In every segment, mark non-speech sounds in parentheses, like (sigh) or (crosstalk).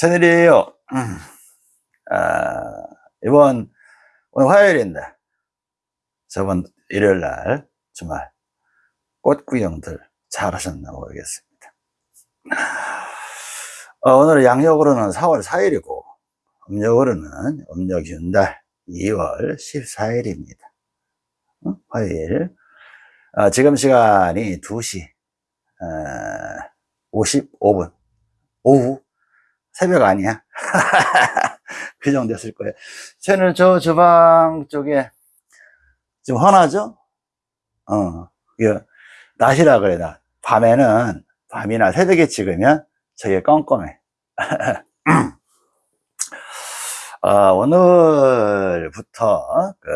천일이에요. 음. 아, 이번, 오늘 화요일인데, 저번 일요일 날, 주말, 꽃 구경들 잘 하셨나 모르겠습니다. 어, 오늘 양력으로는 4월 4일이고, 음력으로는 음력 윤달 2월 14일입니다. 어? 화요일. 어, 지금 시간이 2시 어, 55분. 오후 새벽 아니야? (laughs) 그 정도 됐을 거예요. 저는 저 주방 쪽에 좀 환하죠? 어, 그, 낮이라 그래, 나. 밤에는, 밤이나 새벽에 찍으면 저게 껌껌해. (laughs) 어, 오늘부터, 그,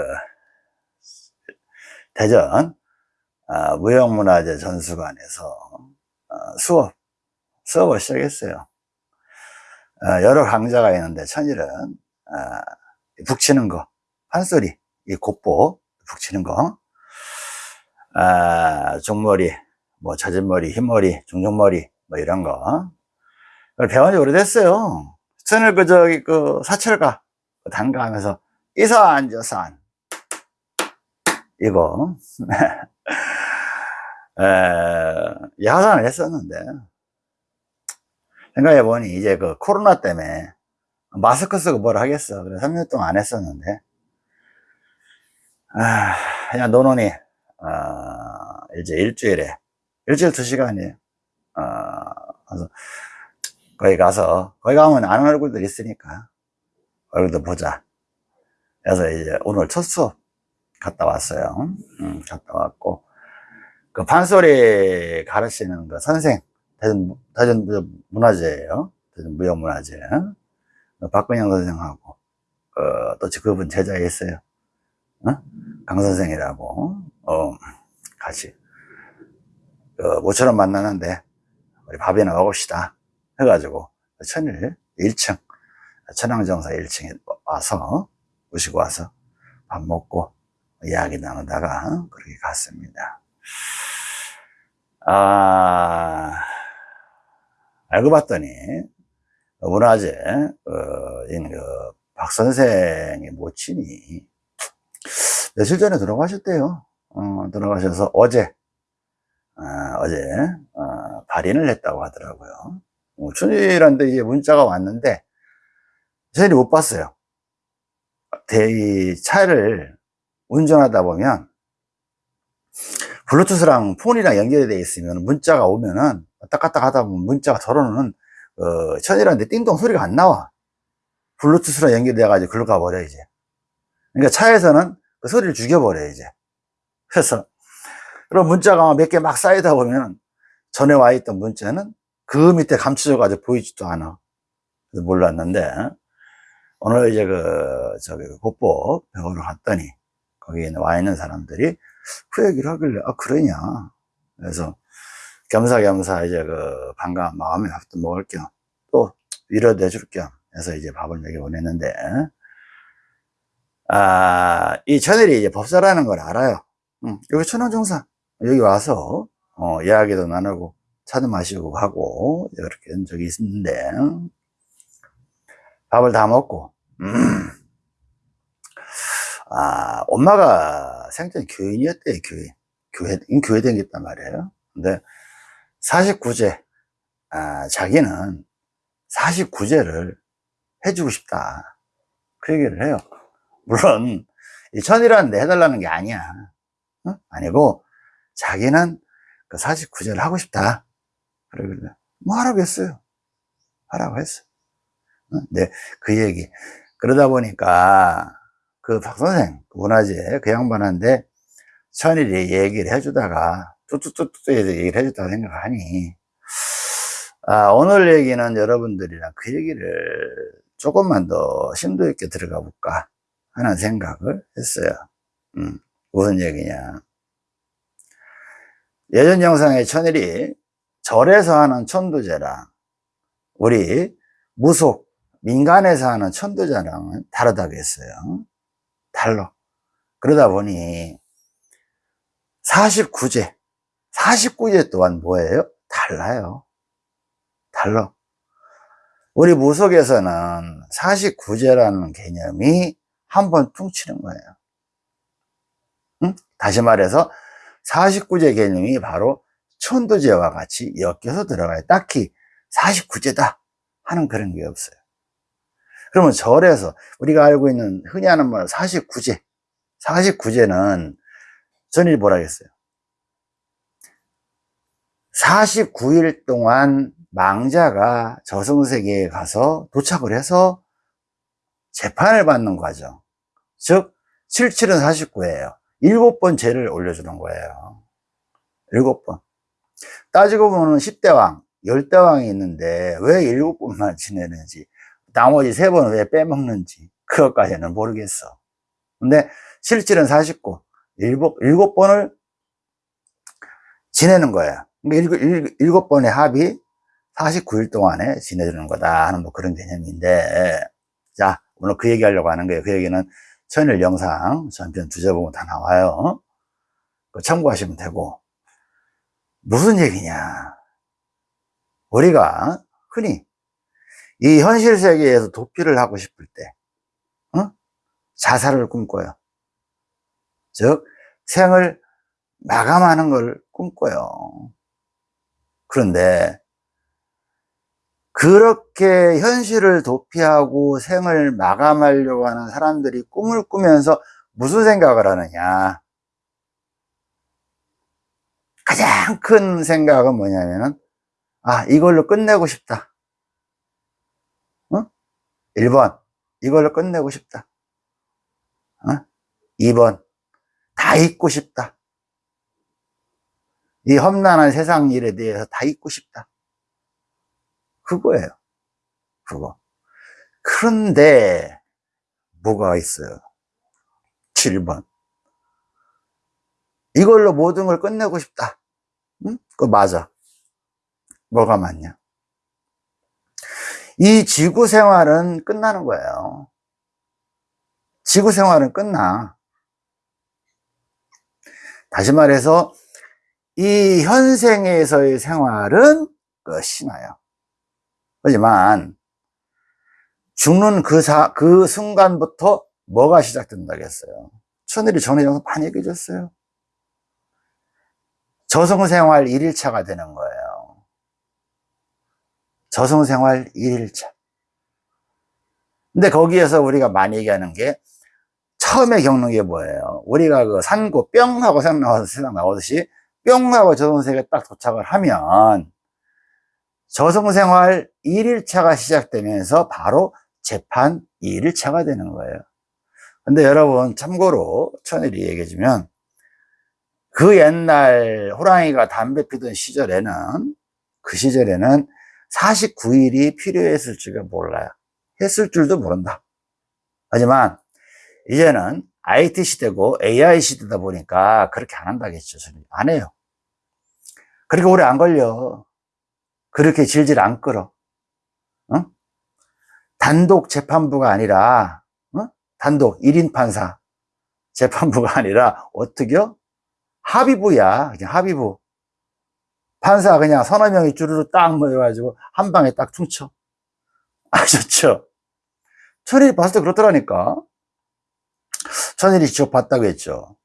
대전, 어, 무형문화재 전수관에서 어, 수업, 수업을 시작했어요. 어, 여러 강좌가 있는데 천일은 어, 북치는 거, 판소리, 이 곱보 북치는 거, 아, 종머리, 뭐 젖은 머리, 흰머리, 중종머리, 뭐 이런 거. 배운 지 오래됐어요. 천을 그 저기 그 사철가 단가하면서 이산 저산 이거 (laughs) 에, 야산을 했었는데 생각해 보니 이제 그 코로나 때문에 마스크 쓰고 뭘 하겠어. 그래 3년 동안 안 했었는데. 아, 그냥 노논이, 어, 이제 일주일에, 일주일 두 시간이에요. 어, 그래서 거기 가서, 거기 가면 아는 얼굴들 있으니까, 얼굴도 보자. 그래서 이제 오늘 첫 수업 갔다 왔어요. 음, 갔다 왔고, 그 판소리 가르치는 그 선생, 대전, 대전 문화재예요. 대전 무형문화재. 박근영 선생하고, 어, 또 그분 제자에 있어요. 어? 강 선생이라고, 어, 같이, 어, 모처럼 만나는데, 우리 밥이나 먹읍시다. 해가지고, 천일 1층, 천왕정사 1층에 와서, 오시고 와서, 밥 먹고, 이야기 나누다가, 그렇게 갔습니다. 아, 알고 봤더니 문화재 어, 그박 선생의 모친이 며칠 전에 돌아가셨대요. 어, 돌아가셔서 어제 어, 제 어, 발인을 했다고 하더라고요. 어, 춘일한테 이제 문자가 왔는데 저희는 못 봤어요. 대, 차를 운전하다 보면 블루투스랑 폰이랑 연결이 되어 있으면 문자가 오면은 왔다 갔다 하다 보면 문자가 덜어놓는 어, 천이라는데 띵동 소리가 안 나와. 블루투스랑 연결돼 가지고 가버려 이제. 그러니까 차에서는 그 소리를 죽여버려 이제. 그래서 그럼 문자가 몇 개 막 쌓이다 보면 전에 와 있던 문자는 그 밑에 감춰져 가지고 보이지도 않아. 그래서 몰랐는데 오늘 이제 그 저기 국보 병원을 갔더니 거기에 와 있는 사람들이 그 얘기를 하길래 아 그러냐 그래서 겸사겸사 이제 그 반가운 마음에 밥도 먹을 겸 또 위로도 해줄 겸 해서 이제 밥을 먹여 보냈는데 아, 이 천일이 이제 법사라는 걸 알아요. 응, 여기 천왕정사 여기 와서 어, 이야기도 나누고 차도 마시고 하고 이렇게 한 적이 있는데 밥을 다 먹고 음. 아, 엄마가 생전 교인이었대요, 교인. 교회, 교회 다녔단 말이에요. 근데 49제, 아, 자기는 49제를 해주고 싶다. 그 얘기를 해요. 물론, 이 천이라는 데 해달라는 게 아니야. 어? 아니고, 자기는 그 49제를 하고 싶다. 그러길래, 뭐 하라고 했어요. 하라고 했어. 어? 네, 그 얘기. 그러다 보니까, 그 박선생, 그 문화재, 그 양반한테 천일이 얘기를 해주다가, 뚜뚜뚜뚜 얘기를 해줬다고 생각하니, 아, 오늘 얘기는 여러분들이랑 그 얘기를 조금만 더 심도 있게 들어가 볼까 하는 생각을 했어요. 음, 무슨 얘기냐. 예전 영상에 천일이 절에서 하는 천도제랑 우리 무속, 민간에서 하는 천도제랑은 다르다고 했어요. 달라. 그러다 보니 49제, 49제 또한 뭐예요? 달라요. 달라. 우리 무속에서는 49제라는 개념이 한 번 퉁치는 거예요. 응? 다시 말해서 49제 개념이 바로 천도제와 같이 엮여서 들어가요. 딱히 49제다 하는 그런 게 없어요. 그러면 절에서 우리가 알고 있는 흔히 하는 말 49제 49제는 전이 뭐라 했어요? 49일 동안 망자가 저승세계에 가서 도착을 해서 재판을 받는 과정. 즉 77은 49예요. 일곱 번 죄를 올려주는 거예요. 일곱 번. 따지고 보면 10대 왕 10대 왕이 있는데 왜 일곱 번만 지내는지 나머지 세 번은 왜 빼먹는지 그것까지는 모르겠어. 근데 실질은 49 일곱, 번을 지내는 거야. 그러니까 일곱, 번의 합이 49일 동안에 지내주는 거다 하는 뭐 그런 개념인데 자 오늘 그 얘기 하려고 하는 거예요. 그 얘기는 천일 영상 전편 두제 보면 다 나와요. 참고하시면 되고. 무슨 얘기냐? 우리가 흔히 이 현실 세계에서 도피를 하고 싶을 때 어? 자살을 꿈꿔요 즉 생을 마감하는 걸 꿈꿔요 그런데 그렇게 현실을 도피하고 생을 마감하려고 하는 사람들이 꿈을 꾸면서 무슨 생각을 하느냐 가장 큰 생각은 뭐냐면은 아 이걸로 끝내고 싶다 어? 1번 이걸로 끝내고 싶다 어? 2번 다 잊고 싶다 이 험난한 세상 일에 대해서 다 잊고 싶다 그거예요. 그거. 그런데 뭐가 있어요? 7번. 이걸로 모든 걸 끝내고 싶다. 응? 그거 맞아. 뭐가 맞냐? 이 지구 생활은 끝나는 거예요. 지구 생활은 끝나. 다시 말해서 이 현생에서의 생활은 끝이 나요. 하지만 죽는 그, 사, 그 순간부터 뭐가 시작된다겠어요 천일이 전에 많이 얘기해 줬어요 저승생활 1일차가 되는 거예요 저승생활 1일차. 근데 거기에서 우리가 많이 얘기하는 게 처음에 겪는 게 뭐예요? 우리가 그 산고 뿅 하고 세상 나와서 세상 나오듯이 뿅 하고 저승세계에 딱 도착을 하면 저승생활 1일차가 시작되면서 바로 재판 2일차가 되는 거예요. 근데 여러분 참고로 천일이 얘기해 주면 그 옛날 호랑이가 담배 피던 시절에는 그 시절에는 49일이 필요했을 줄을 몰라요 했을 줄도 모른다 하지만 이제는 IT 시대고 AI 시대다 보니까 그렇게 안 한다겠죠 안 해요 그렇게 오래 안 걸려 그렇게 질질 안 끌어. 어? 단독 재판부가 아니라 어? 단독 1인 판사 재판부가 아니라 어떻게요? 합의부야. 그냥 합의부. 판사 그냥 서너 명이 주르르 딱 모여가지고 한 방에 딱 퉁쳐. (laughs) 아셨죠? 천일이 봤을 때 그렇더라니까. 천일이 직접 봤다고 했죠.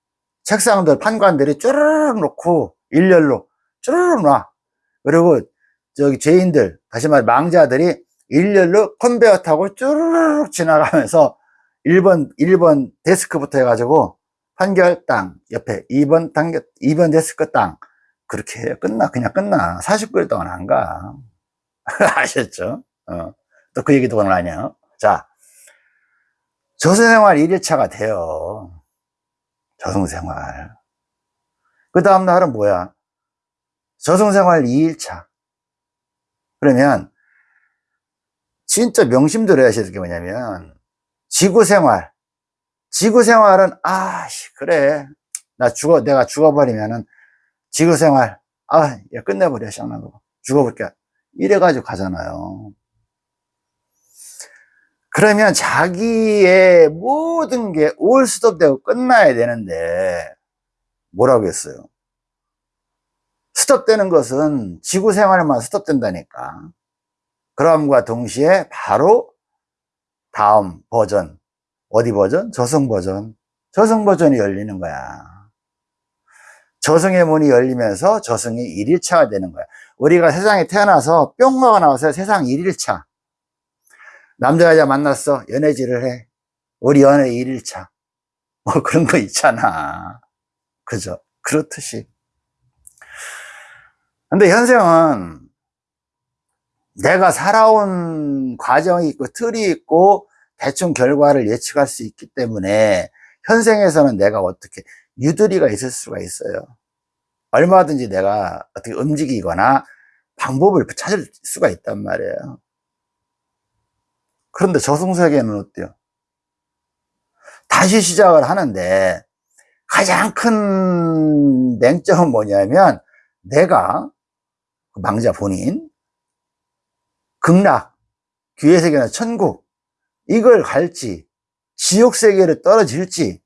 책상들, 판관들이 쭈르륵 놓고 일렬로 쭈르륵 놔. 그리고 저기 죄인들 다시 말해 망자들이 일렬로 컨베어 타고 쭈르륵 지나가면서 1번 1번 데스크부터 해가지고 판결 땅 옆에 2번 단계 2번 데스크 땅 그렇게 해요. 끝나 그냥 끝나. 49일 동안 안 가. (laughs) 아셨죠? 어. 또 그 얘기도 오늘 하냐 자 저승생활 1일차가 돼요. 저승생활. 그 다음 날은 뭐야? 저승생활 2일차. 그러면 진짜 명심 들어야 하실 게 뭐냐면 지구생활. 지구생활은 아 그래. 나 죽어 내가 죽어버리면은 지구생활 아 야, 끝내버려 시원하고. 죽어볼게. 이래가지고 가잖아요. 그러면 자기의 모든 게 올 스톱되고 끝나야 되는데 뭐라고 했어요? 스톱되는 것은 지구 생활만 스톱된다니까. 그럼과 동시에 바로 다음 버전 어디 버전? 저승 버전. 저승 버전이 열리는 거야 저승의 문이 열리면서 저승이 1일차가 되는 거야. 우리가 세상에 태어나서 뿅 하고 나와서 세상 1일차. 남자 여자 만났어. 연애질을 해. 우리 연애 1일차. 뭐 그런 거 있잖아. 그죠? 그렇듯이. 근데 현생은 내가 살아온 과정이 있고 틀이 있고 대충 결과를 예측할 수 있기 때문에 현생에서는 내가 어떻게 유두리가 있을 수가 있어요 얼마든지 내가 어떻게 움직이거나 방법을 찾을 수가 있단 말이에요 그런데 저승세계는 어때요? 다시 시작을 하는데 가장 큰 맹점은 뭐냐면 내가 그 망자 본인 극락 귀해세계나 천국 이걸 갈지 지옥 세계로 떨어질지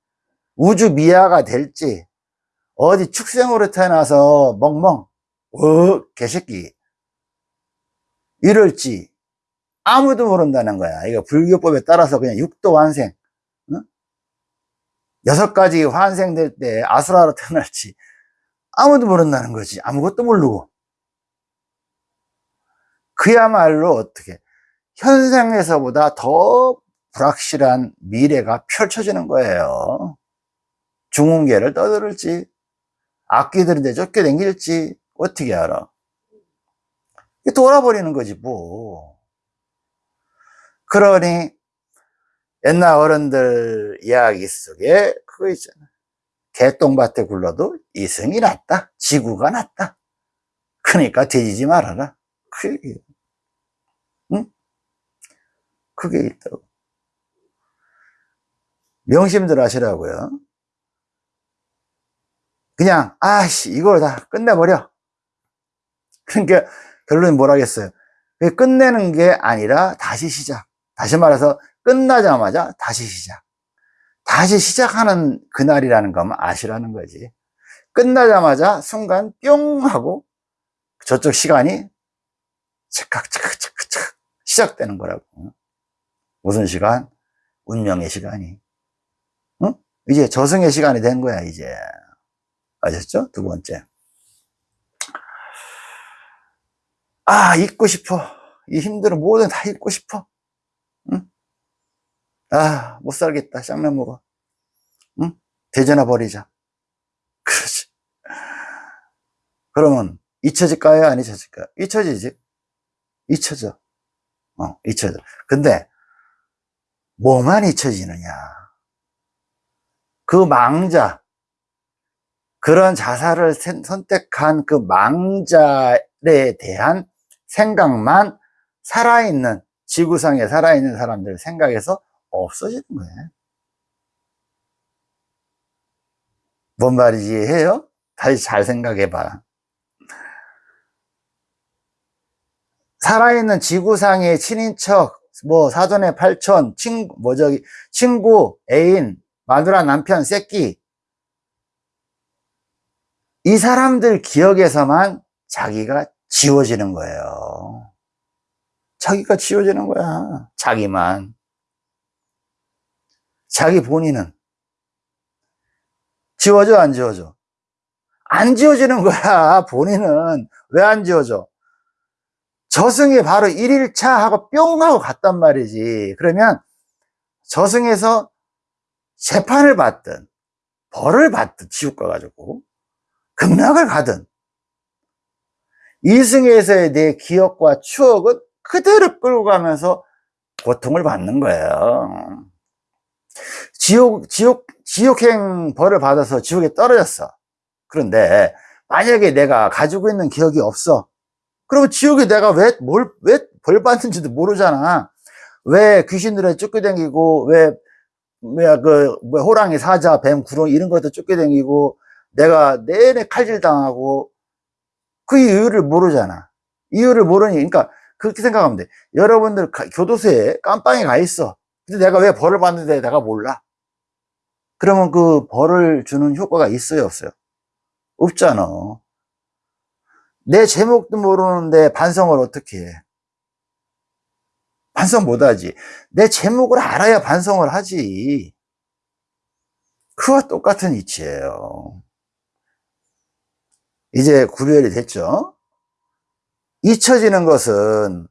우주 미아가 될지 어디 축생으로 태어나서 멍멍 어 개새끼 이럴지 아무도 모른다는 거야. 이거 불교법에 따라서 그냥 육도 환생 여섯 가지 환생될 때 아수라로 태어날지 아무도 모른다는 거지. 아무것도 모르고. 그야말로 어떻게 현생에서보다 더 불확실한 미래가 펼쳐지는 거예요 중흥계를 떠들을지 악기들인데 쫓겨댕길지 어떻게 알아? 돌아버리는 거지 뭐. 그러니 옛날 어른들 이야기 속에 그거 있잖아. 개똥밭에 굴러도 이승이 낫다. 지구가 낫다. 그러니까 뒤지지 말아라. 그 얘기예요. 응? 그게 있다고. 명심들 하시라고요 그냥 아씨 이걸 다 끝내버려. (laughs) 그러니까 결론이 뭐라겠어요? 끝내는 게 아니라 다시 시작. 다시 말해서 끝나자마자 다시 시작. 다시 시작하는 그날이라는 것만 아시라는 거지. 끝나자마자 순간 뿅 하고 저쪽 시간이 착각 착각 착각 시작되는 거라고. 무슨 시간? 운명의 시간이. 응? 이제 저승의 시간이 된 거야 이제 아셨죠? 두 번째 아 잊고 싶어 이 힘들은 뭐든 다 잊고 싶어 응? 아, 못 살겠다. 쌍면 먹어. 응? 대전화 버리자. (laughs) 그렇지. 그러면 잊혀질까요? 안 잊혀질까요? 잊혀지지. 잊혀져. 어, 잊혀져. 근데 뭐만 잊혀지느냐. 그 망자, 그런 자살을 선택한 그 망자에 대한 생각만 살아있는 지구상에 살아있는 사람들 생각에서 없어지는 거예요. 뭔 말이지 해요? 다시 잘 생각해 봐. 살아있는 지구상의 친인척, 뭐 사돈의 팔촌, 친구, 뭐 저기 친구, 애인, 마누라, 남편, 새끼 이 사람들 기억에서만 자기가 지워지는 거예요. 자기가 지워지는 거야. 자기만. 자기 본인은 지워져 안 지워져? 안 지워지는 거야 본인은 왜 안 지워져? 저승이 바로 1일차 하고 뿅 하고 갔단 말이지 그러면 저승에서 재판을 받든 벌을 받든 지옥 가가지고 극락을 가든 이승에서의 내 기억과 추억은 그대로 끌고 가면서 고통을 받는 거예요 지옥, 지옥, 지옥행 벌을 받아서 지옥에 떨어졌어. 그런데 만약에 내가 가지고 있는 기억이 없어. 그러면 지옥에 내가 왜, 뭘, 왜 벌 받는지도 모르잖아. 왜 귀신들에 쫓겨다니고, 왜, 뭐야, 그, 뭐, 호랑이, 사자, 뱀, 구렁, 이런 것도 쫓겨다니고, 내가 내내 칼질 당하고, 그 이유를 모르잖아. 이유를 모르니, 그러니까, 그렇게 생각하면 돼. 여러분들 교도소에 깜빵에 가 있어. 근데 내가 왜 벌을 받는데 내가 몰라? 그러면 그 벌을 주는 효과가 있어요, 없어요? 없잖아. 내 제목도 모르는데 반성을 어떻게 해? 반성 못하지. 내 제목을 알아야 반성을 하지. 그와 똑같은 이치예요. 이제 구별이 됐죠? 잊혀지는 것은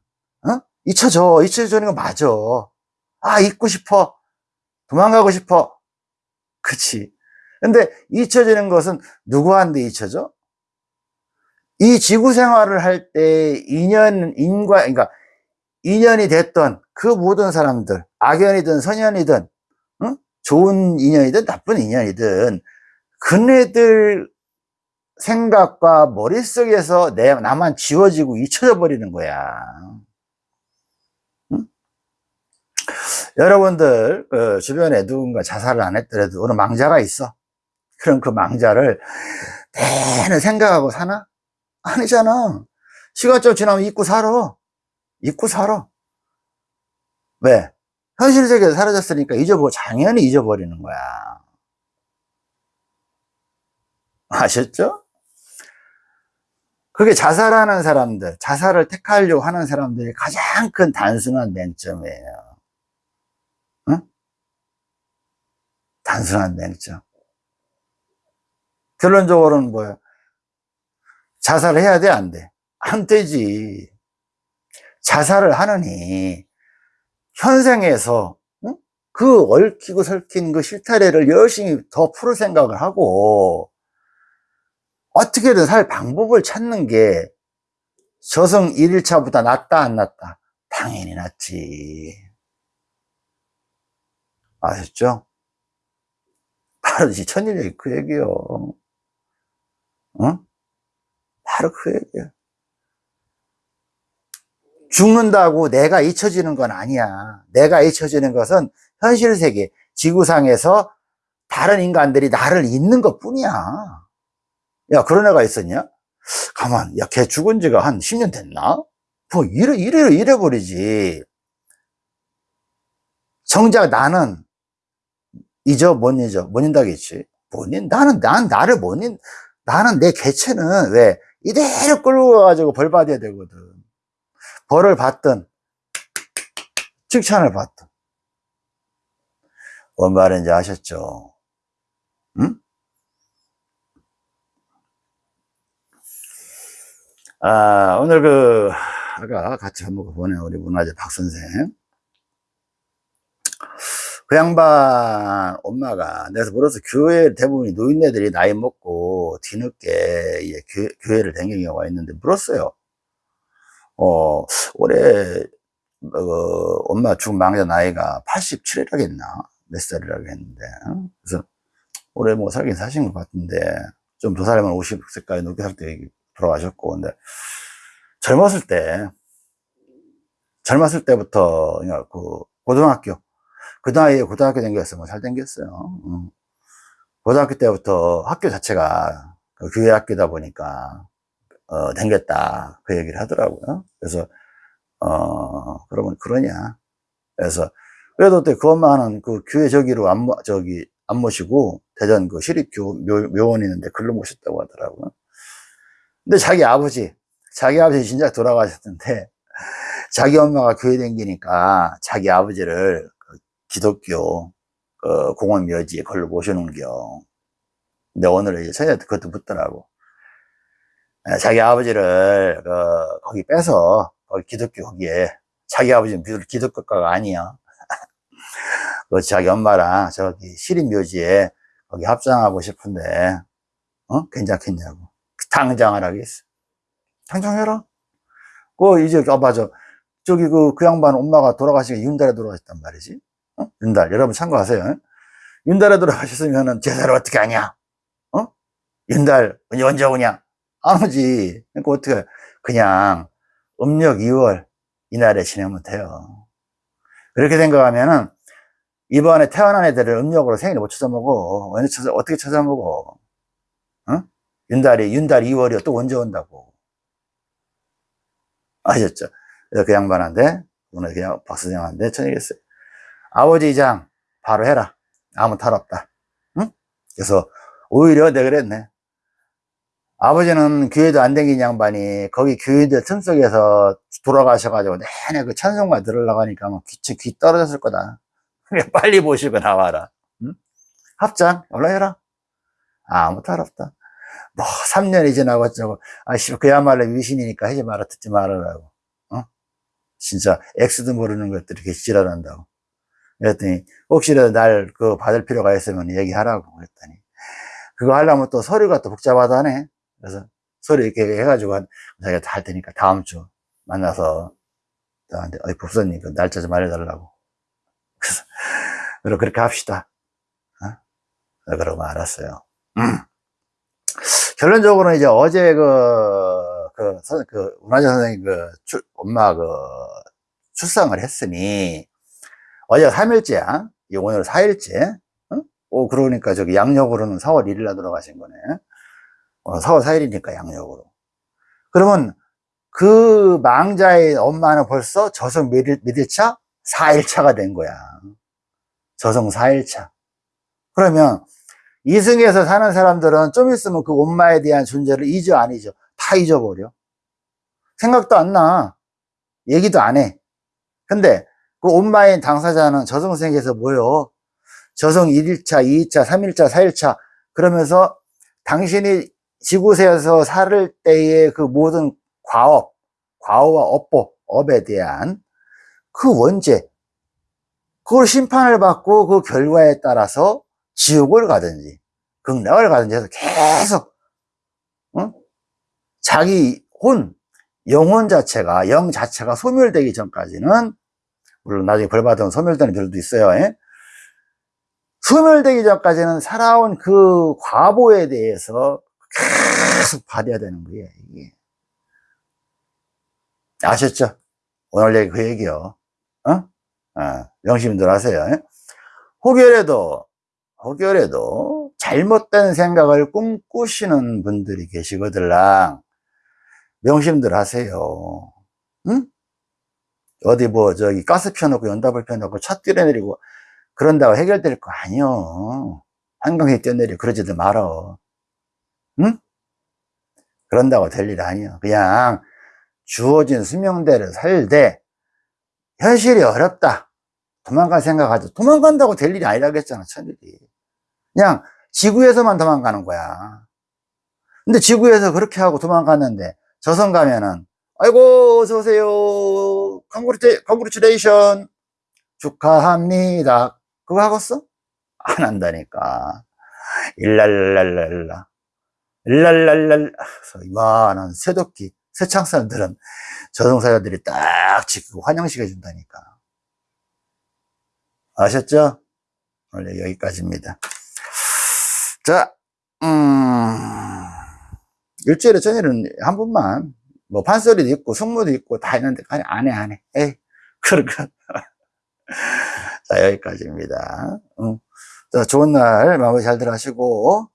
어? 잊혀져 잊혀지는 거 맞아 아 잊고 싶어 도망가고 싶어 그치 근데 잊혀지는 것은 누구한테 잊혀져? 이 지구 생활을 할 때 인연 인과 그러니까 인연이 됐던 그 모든 사람들 악연이든 선연이든 응? 좋은 인연이든 나쁜 인연이든 그네들 생각과 머릿속에서 내, 나만 지워지고 잊혀져 버리는 거야. 응? 여러분들 그 주변에 누군가 자살을 안 했더라도 어느 망자가 있어. 그럼 그 망자를 내내 생각하고 사나? 아니잖아. 시간 좀 지나면 잊고 살아. 잊고 살아. 왜? 현실 세계에서 사라졌으니까 잊어버, 당연히 잊어버리는 거야. 아셨죠? 그게 자살하는 사람들, 자살을 택하려고 하는 사람들이 가장 큰 단순한 맹점이에요. 응? 단순한 맹점. 결론적으로는 뭐야? 자살을 해야 돼, 안 돼? 안 되지. 자살을 하느니, 현생에서, 응? 그 얽히고 설킨 그 실타래를 열심히 더 풀을 생각을 하고, 어떻게든 살 방법을 찾는 게 저성 1일차보다 낫다 안 낫다? 당연히 낫지. 아셨죠? 바로 이 천일얘기 그 얘기요. 응? 바로 그 얘기야. 죽는다고 내가 잊혀지는 건 아니야. 내가 잊혀지는 것은 현실 세계, 지구상에서 다른 인간들이 나를 잊는 것 뿐이야. 야, 그런 애가 있었냐? 가만, 야, 걔 죽은 지가 한 10년 됐나? 뭐, 이래, 이래, 이래 버리지. 정작 나는 잊어, 못 잊어, 못 잊다겠지. 못 잊, 나는, 난 나를 못 잊, 나는 내 개체는 왜, 이대로 끌고 가가지고 벌 받아야 되거든. 벌을 받든, 칭찬을 받든. 뭔 말인지 아셨죠? 응? 아, 오늘 그, 아까 같이 한번 보낸 우리 문화재 박 선생. 그 양반 엄마가 내가 물어서 교회 대부분이 노인네들이 나이 먹고 뒤늦게 교, 교회를 댕긴 경우가 있는데 물었어요. 어, 올해 어, 엄마 죽은 망자 나이가 87이라겠나? 몇 살이라고 했는데. 어? 그래서 올해 뭐 살긴 사신 것 같은데 좀 더 살면 50세까지 높게 살 때 돌아가셨고 근데 젊었을 때 젊었을 때부터 그 고등학교 그 나이에 고등학교 댕겼으면 잘 댕겼어요. 응. 고등학교 때부터 학교 자체가 그 교회 학교다 보니까 어, 댕겼다 그 얘기를 하더라고요. 그래서 어 그러면 그러냐. 그래서 그래도 그 엄마는 그 교회 저기로 안 저기 안 모시고 대전 그 시립교 묘, 묘원 있는데 글로 모셨다고 하더라고요 근데 자기 아버지, 자기 아버지 진짜 돌아가셨는데, (laughs) 자기 엄마가 교회 댕기니까 자기 아버지를 그 기독교 그 공원 묘지에 걸로 모셔놓은겨. 근데 오늘 이제 처녀한테 그것도 묻더라고. 예, 자기 아버지를 그 거기 빼서 거기 기독교 거기에 자기 아버지는 기독교가가 아니야. (laughs) 그 자기 엄마랑 저기 시립 묘지에 거기 합장하고 싶은데 어? 괜찮겠냐고. 당장을 하겠어. 당장 해라. 그, 이제, 아, 맞아. 저기, 그, 그 양반 엄마가 돌아가시니까 윤달에 돌아가셨단 말이지. 어? 윤달. 여러분 참고하세요. 윤달에 돌아가셨으면은 제사를 어떻게 하냐? 어? 윤달, 언제, 언제 오냐? 안 오지. 그러니까 어떻게, 그냥 음력 2월 이날에 지내면 돼요. 그렇게 생각하면은, 이번에 태어난 애들을 음력으로 생일을 못 찾아먹어. 언제 찾아, 어떻게 찾아먹어? 어? 윤달이, 윤달 2월이요. 또 언제 온다고. 아셨죠? 그래서 그 양반한테, 오늘 그냥 박수장한테 천이겠어요. 아버지 이장, 바로 해라. 아무 탈 없다. 응? 그래서 오히려 내가 그랬네. 아버지는 교회도 안 댕긴 양반이 거기 교인들 틈 속에서 돌아가셔가지고 내내 그 찬송가 들으려고 하니까 막 귀, 귀 떨어졌을 거다. 빨리 보시고 나와라. 응? 합장 올라해라. 아, 아무 탈 없다. 뭐 3년이 지나고 어쩌고 아씨 그야말로 위신이니까 하지 마라 듣지 말아라고. 어? 진짜 엑스도 모르는 것들이 이렇게 지랄한다고. 그랬더니 혹시라도 날 그 받을 필요가 있으면 얘기하라고 그랬더니 그거 하려면 또 서류가 또 복잡하다네. 그래서 서류 이렇게 해가지고 한, 자기가 다 할 테니까 다음 주 만나서 나한테 어이 법사님 그 날짜 좀 알려달라고. 그래서 그렇게 합시다. 어? 그러고 알았어요. 음. 결론적으로 이제 어제 그, 그, 선- 그, 문화재 선생님 그, 출- 엄마 그, 출산을 했으니, 어제가 3일째야. 오늘 4일째. 어? 오, 그러니까 저기 양력으로는 4월 1일 날 돌아가신 거네. 어, 4월 4일이니까 양력으로. 그러면 그 망자의 엄마는 벌써 몇일, 몇일차? 4일차가 된 거야. 저성 4일차. 그러면 이승에서 사는 사람들은 좀 있으면 그 엄마에 대한 존재를 잊어 안 잊어? 다 잊어버려. 생각도 안 나. 얘기도 안 해. 근데 그 엄마인 당사자는 저성생에서 뭐요? 저성 1일차, 2일차, 3일차, 4일차 그러면서 당신이 지구세에서 살 때의 그 모든 과업, 과업과 업보, 업에 대한 그 원죄, 그걸 심판을 받고 그 결과에 따라서 지옥을 가든지 극락을 가든지 해서 계속 응? 자기 혼, 영혼 자체가 영 자체가 소멸되기 전까지는 물론 나중에 벌 받으면 소멸되는 별도 있어요. 예? 소멸되기 전까지는 살아온 그 과보에 대해서 계속 받아야 되는 거예요. 이게. 아셨죠? 오늘 얘기 그 얘기요. 어? 아, 명심들 하세요. 예? 혹여라도 혹여라도 잘못된 생각을 꿈꾸시는 분들이 계시거들랑 명심들 하세요. 응? 어디 뭐 저기 가스 펴놓고 연답을 펴놓고 차 뛰어내리고 그런다고 해결될 거 아니요. 한강에 뛰어내리고 그러지도 말어. 응? 그런다고 될 일 아니요. 그냥 주어진 수명대를 살되 현실이 어렵다. 도망갈 생각하지. 도망간다고 될 일이 아니라고 했잖아, 천일이. 그냥 지구에서만 도망가는 거야. 근데 지구에서 그렇게 하고 도망갔는데 저승 가면은 아이고 어서오세요. Congratulation 축하합니다. 그거 하겠어? 안 한다니까. 일랄랄랄라. 일랄랄랄 이만한 쇠도끼 쇠창살들은 저승사자들이 딱 지키고 환영시켜 준다니까. 아셨죠? 오늘 여기까지입니다 자, 음, 일주일에 저녁에는 한 번만, 뭐, 판소리도 있고, 숙무도 있고, 다 있는데, 아니, 안 해, 안 해. 에이, (laughs) 그러니까. (laughs) 자, 여기까지입니다. 음. 자, 좋은 날 마무리 잘들 하시고,